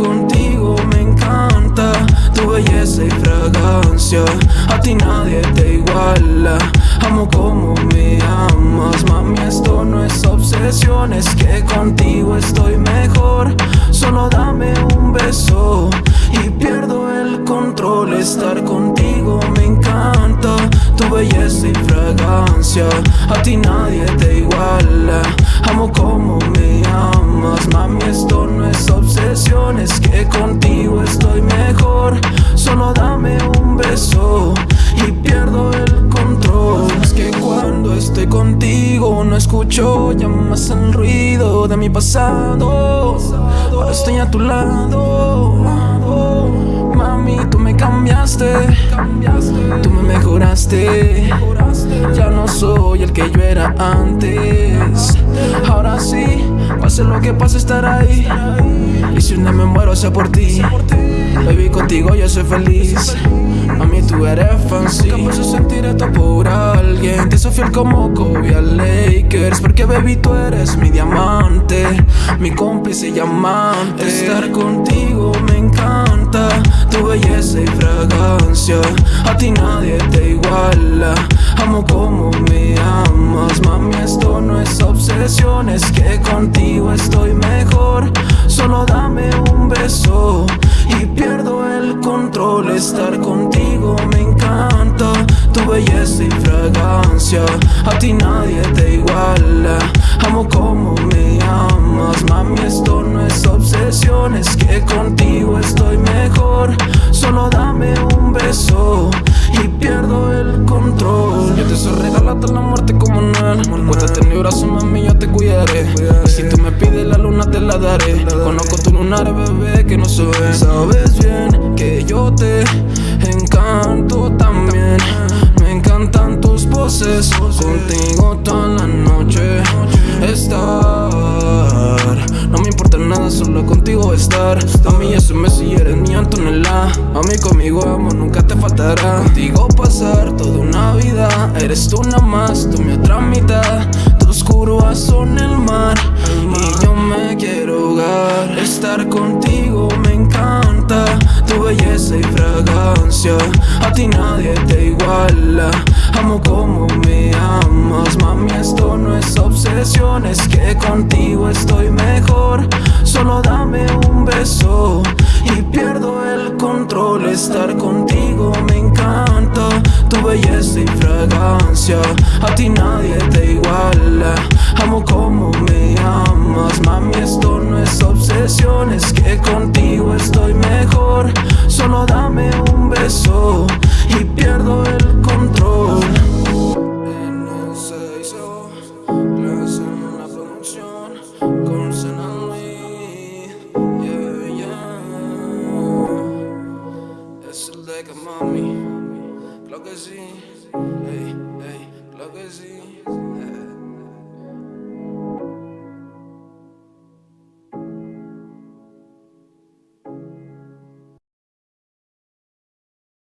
contigo me encanta. Tu belleza y fragancia A ti nadie te iguala. Amo como me amas Mami, esto no es obsesión Es que contigo estoy mejor. Solo dame un beso Y pierdo el control. Estar contigo me encanta. Tu belleza y fragancia A ti nadie te iguala. Amo como me amas Mami, esto no es obsesión es que contigo estoy mejor. Solo dame un beso y pierdo el control. Es que cuando estoy contigo no escucho ya más el ruido de mi pasado. Ahora estoy a tu lado. Mami, tú me cambiaste, tú me mejoraste. Ya no soy el que yo era antes. Pase lo que pase, estar ahí. Y si un día me muero, sea por ti. Baby, contigo yo soy feliz. Mami, tú eres fancy. Nunca puedo sentir esto por alguien. Te soy fiel como Kobe a Lakers. Porque, baby, tú eres mi diamante. Mi cómplice y amante. Estar contigo me encanta. Tu belleza y fragancia. A ti nadie te iguala. Amo como me amas. Mami, esto no es obsesión. Es que contigo estoy mejor. Solo dame un beso y pierdo el control. Estar contigo me encanta. Tu belleza y fragancia. A ti nadie te iguala. Amo como me amas. Mami, esto no es obsesión. Es que contigo Yo te soy regalado la muerte como Noel. Cuéntate en mi brazo, mami, yo te cuidaré. Y si tú me pides la luna, te la daré. Conozco tu lunar, bebé, que no se ve. Sabes bien que yo te encanto también. Me encantan tus poses. Contigo toda la noche estar. No me importa nada, solo contigo estar. A mí es un mes y eres mi Antonella. A mí conmigo amo, nunca te faltará. Contigo pasar toda una vida. Eres tú nada más, tú mi otra mitad. Tus curvas son el mar. Y yo me quiero hogar. Estar contigo me encanta. Control. Estar contigo me encanta. Tu belleza y fragancia. A ti nadie te yeah. Es el de que mami, claro que sí, ey,